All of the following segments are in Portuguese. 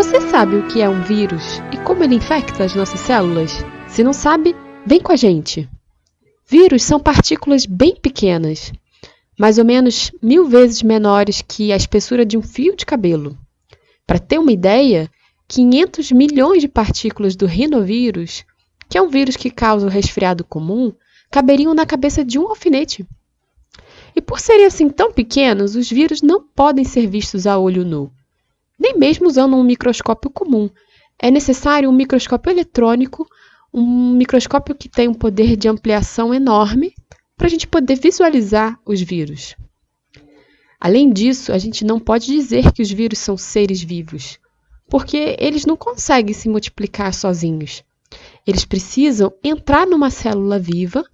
Você sabe o que é um vírus e como ele infecta as nossas células? Se não sabe, vem com a gente! Vírus são partículas bem pequenas, mais ou menos mil vezes menores que a espessura de um fio de cabelo. Para ter uma ideia, 500 milhões de partículas do rinovírus, que é um vírus que causa o resfriado comum, caberiam na cabeça de um alfinete. E por serem assim tão pequenos, os vírus não podem ser vistos a olho nu, nem mesmo usando um microscópio comum. É necessário um microscópio eletrônico, um microscópio que tem um poder de ampliação enorme para a gente poder visualizar os vírus. Além disso, a gente não pode dizer que os vírus são seres vivos, porque eles não conseguem se multiplicar sozinhos. Eles precisam entrar numa célula viva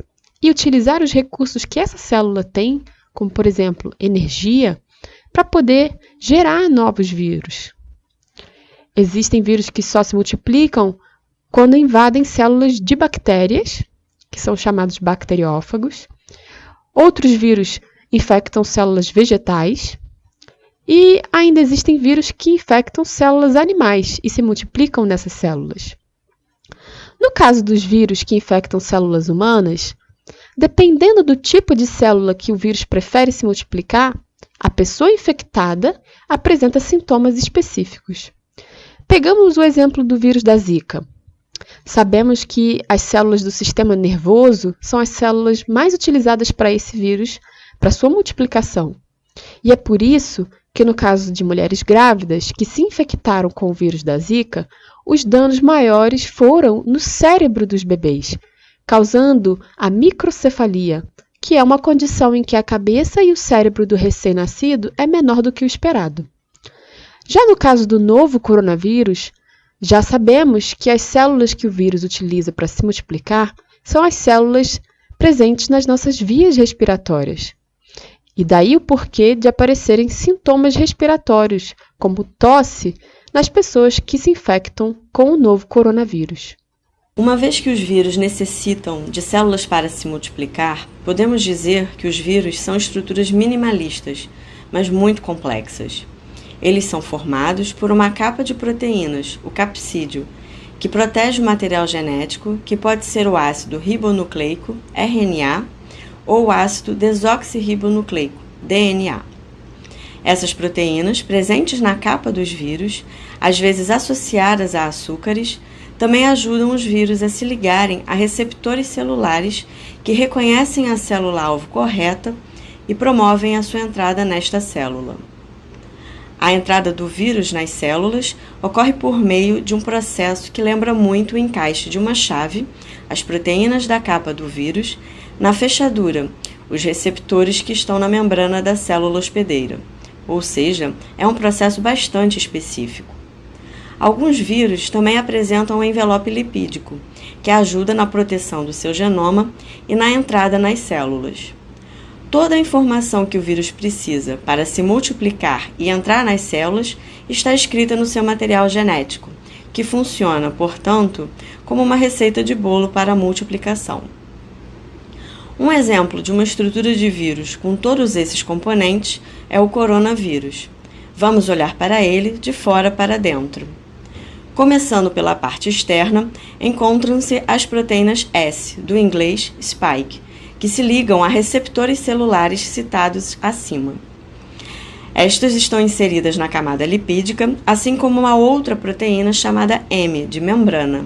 e utilizar os recursos que essa célula tem, como por exemplo energia, para poder gerar novos vírus. Existem vírus que só se multiplicam quando invadem células de bactérias, que são chamados bacteriófagos. Outros vírus infectam células vegetais. E ainda existem vírus que infectam células animais e se multiplicam nessas células. No caso dos vírus que infectam células humanas, Dependendo do tipo de célula que o vírus prefere se multiplicar, a pessoa infectada apresenta sintomas específicos. Pegamos o exemplo do vírus da Zika. Sabemos que as células do sistema nervoso são as células mais utilizadas para esse vírus, para sua multiplicação. E é por isso que, no caso de mulheres grávidas que se infectaram com o vírus da Zika, os danos maiores foram no cérebro dos bebês, causando a microcefalia, que é uma condição em que a cabeça e o cérebro do recém-nascido é menor do que o esperado. Já no caso do novo coronavírus, já sabemos que as células que o vírus utiliza para se multiplicar são as células presentes nas nossas vias respiratórias. E daí o porquê de aparecerem sintomas respiratórios, como tosse, nas pessoas que se infectam com o novo coronavírus. Uma vez que os vírus necessitam de células para se multiplicar, podemos dizer que os vírus são estruturas minimalistas, mas muito complexas. Eles são formados por uma capa de proteínas, o capsídeo, que protege o material genético, que pode ser o ácido ribonucleico, RNA, ou o ácido desoxirribonucleico, DNA. Essas proteínas, presentes na capa dos vírus, às vezes associadas a açúcares, também ajudam os vírus a se ligarem a receptores celulares que reconhecem a célula-alvo correta e promovem a sua entrada nesta célula. A entrada do vírus nas células ocorre por meio de um processo que lembra muito o encaixe de uma chave, as proteínas da capa do vírus, na fechadura, os receptores que estão na membrana da célula hospedeira. Ou seja, é um processo bastante específico. Alguns vírus também apresentam um envelope lipídico, que ajuda na proteção do seu genoma e na entrada nas células. Toda a informação que o vírus precisa para se multiplicar e entrar nas células está escrita no seu material genético, que funciona, portanto, como uma receita de bolo para a multiplicação. Um exemplo de uma estrutura de vírus com todos esses componentes é o coronavírus. Vamos olhar para ele de fora para dentro. Começando pela parte externa, encontram-se as proteínas S, do inglês spike, que se ligam a receptores celulares citados acima. Estas estão inseridas na camada lipídica, assim como uma outra proteína chamada M, de membrana.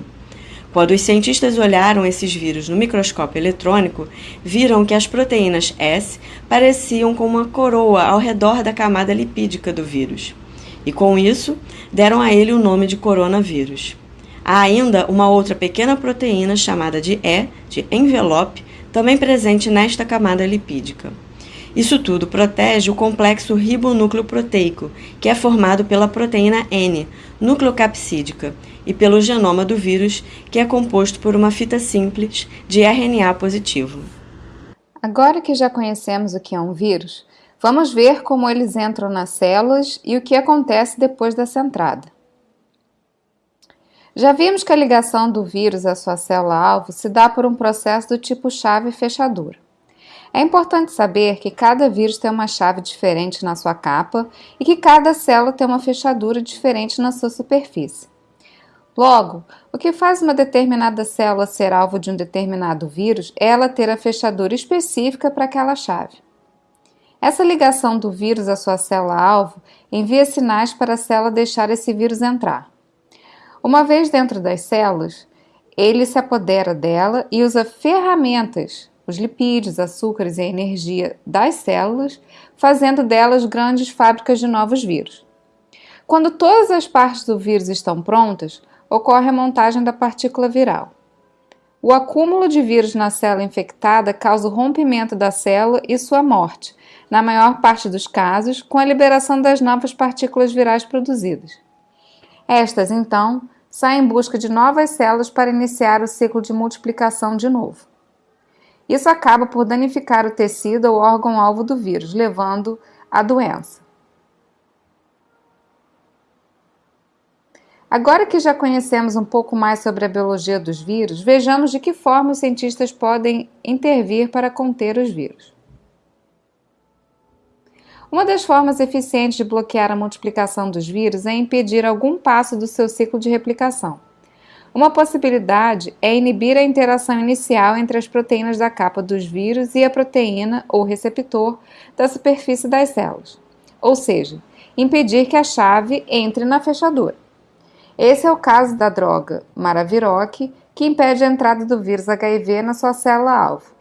Quando os cientistas olharam esses vírus no microscópio eletrônico, viram que as proteínas S pareciam com uma coroa ao redor da camada lipídica do vírus e com isso deram a ele o nome de coronavírus. Há ainda uma outra pequena proteína chamada de E, de envelope, também presente nesta camada lipídica. Isso tudo protege o complexo ribonúcleo-proteico, que é formado pela proteína N, nucleocapsídica, e pelo genoma do vírus, que é composto por uma fita simples de RNA positivo. Agora que já conhecemos o que é um vírus, Vamos ver como eles entram nas células e o que acontece depois dessa entrada. Já vimos que a ligação do vírus à sua célula-alvo se dá por um processo do tipo chave-fechadura. É importante saber que cada vírus tem uma chave diferente na sua capa e que cada célula tem uma fechadura diferente na sua superfície. Logo, o que faz uma determinada célula ser alvo de um determinado vírus é ela ter a fechadura específica para aquela chave. Essa ligação do vírus à sua célula-alvo envia sinais para a célula deixar esse vírus entrar. Uma vez dentro das células, ele se apodera dela e usa ferramentas, os lipídios, açúcares e a energia das células, fazendo delas grandes fábricas de novos vírus. Quando todas as partes do vírus estão prontas, ocorre a montagem da partícula viral. O acúmulo de vírus na célula infectada causa o rompimento da célula e sua morte, na maior parte dos casos, com a liberação das novas partículas virais produzidas. Estas, então, saem em busca de novas células para iniciar o ciclo de multiplicação de novo. Isso acaba por danificar o tecido ou órgão-alvo do vírus, levando à doença. Agora que já conhecemos um pouco mais sobre a biologia dos vírus, vejamos de que forma os cientistas podem intervir para conter os vírus. Uma das formas eficientes de bloquear a multiplicação dos vírus é impedir algum passo do seu ciclo de replicação. Uma possibilidade é inibir a interação inicial entre as proteínas da capa dos vírus e a proteína ou receptor da superfície das células, ou seja, impedir que a chave entre na fechadura. Esse é o caso da droga Maraviroc, que impede a entrada do vírus HIV na sua célula-alvo.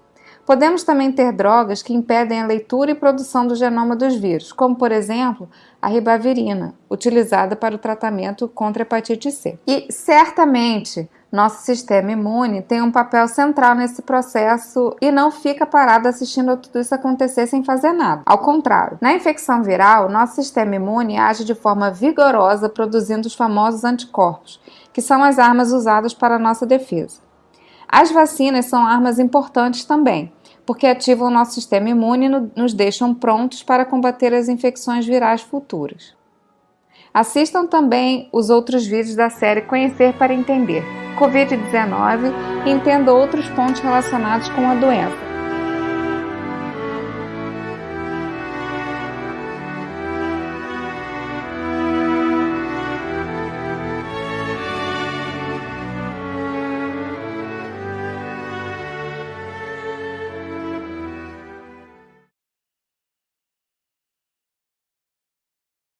Podemos também ter drogas que impedem a leitura e produção do genoma dos vírus, como por exemplo a ribavirina, utilizada para o tratamento contra a hepatite C. E certamente nosso sistema imune tem um papel central nesse processo e não fica parado assistindo tudo isso acontecer sem fazer nada. Ao contrário, na infecção viral, nosso sistema imune age de forma vigorosa produzindo os famosos anticorpos, que são as armas usadas para a nossa defesa. As vacinas são armas importantes também, porque ativam o nosso sistema imune e nos deixam prontos para combater as infecções virais futuras. Assistam também os outros vídeos da série Conhecer para Entender Covid-19 e entenda outros pontos relacionados com a doença.